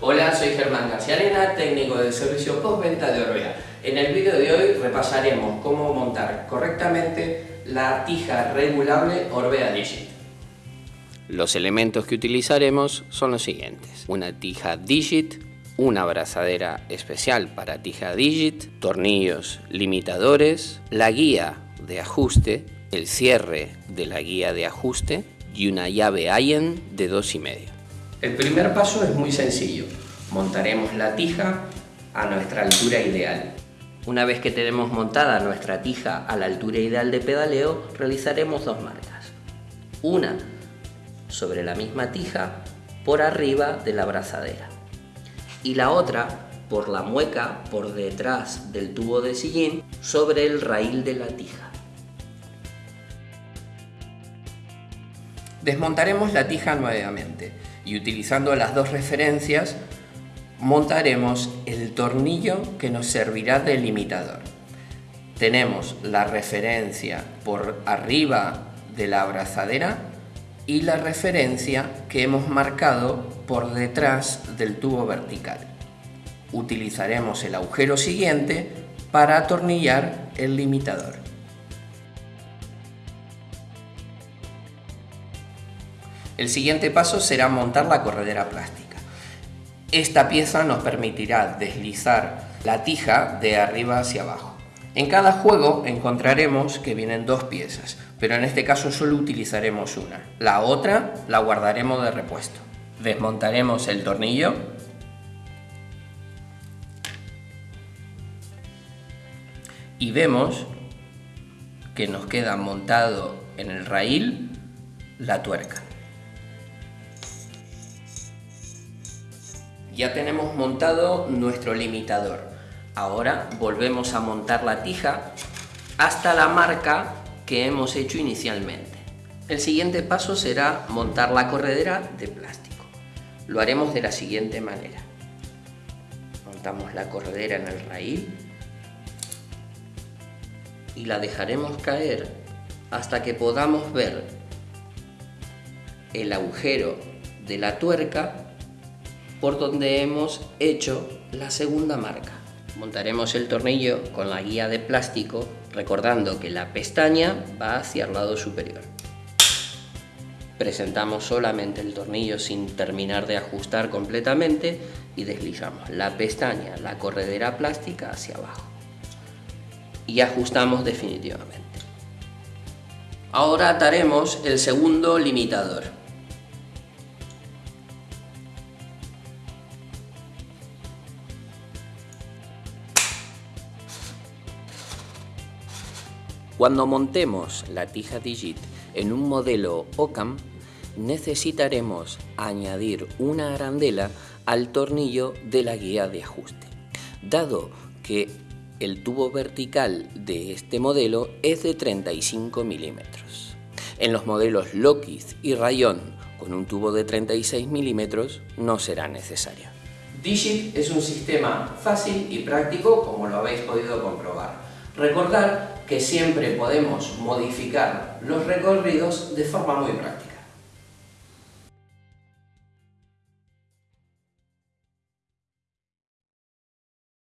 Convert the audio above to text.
Hola, soy Germán García Arena, técnico de servicio postventa de Orbea. En el vídeo de hoy repasaremos cómo montar correctamente la tija regulable Orbea Digit. Los elementos que utilizaremos son los siguientes. Una tija Digit, una abrazadera especial para tija Digit, tornillos limitadores, la guía de ajuste, el cierre de la guía de ajuste y una llave Allen de 2,5. El primer paso es muy sencillo. Montaremos la tija a nuestra altura ideal. Una vez que tenemos montada nuestra tija a la altura ideal de pedaleo, realizaremos dos marcas. Una sobre la misma tija por arriba de la abrazadera y la otra por la mueca por detrás del tubo de sillín sobre el raíl de la tija. Desmontaremos la tija nuevamente y utilizando las dos referencias montaremos el tornillo que nos servirá de limitador. Tenemos la referencia por arriba de la abrazadera y la referencia que hemos marcado por detrás del tubo vertical. Utilizaremos el agujero siguiente para atornillar el limitador. El siguiente paso será montar la corredera plástica. Esta pieza nos permitirá deslizar la tija de arriba hacia abajo. En cada juego encontraremos que vienen dos piezas, pero en este caso solo utilizaremos una. La otra la guardaremos de repuesto. Desmontaremos el tornillo y vemos que nos queda montado en el raíl la tuerca. Ya tenemos montado nuestro limitador. Ahora volvemos a montar la tija hasta la marca que hemos hecho inicialmente. El siguiente paso será montar la corredera de plástico. Lo haremos de la siguiente manera. Montamos la corredera en el raíl y la dejaremos caer hasta que podamos ver el agujero de la tuerca por donde hemos hecho la segunda marca. Montaremos el tornillo con la guía de plástico recordando que la pestaña va hacia el lado superior. Presentamos solamente el tornillo sin terminar de ajustar completamente y deslizamos la pestaña, la corredera plástica hacia abajo. Y ajustamos definitivamente. Ahora ataremos el segundo limitador. Cuando montemos la tija Digit en un modelo OCAM, necesitaremos añadir una arandela al tornillo de la guía de ajuste. Dado que el tubo vertical de este modelo es de 35 milímetros. En los modelos Lockheed y Rayon con un tubo de 36 milímetros no será necesario. Digit es un sistema fácil y práctico como lo habéis podido comprobar. Recordar que siempre podemos modificar los recorridos de forma muy práctica.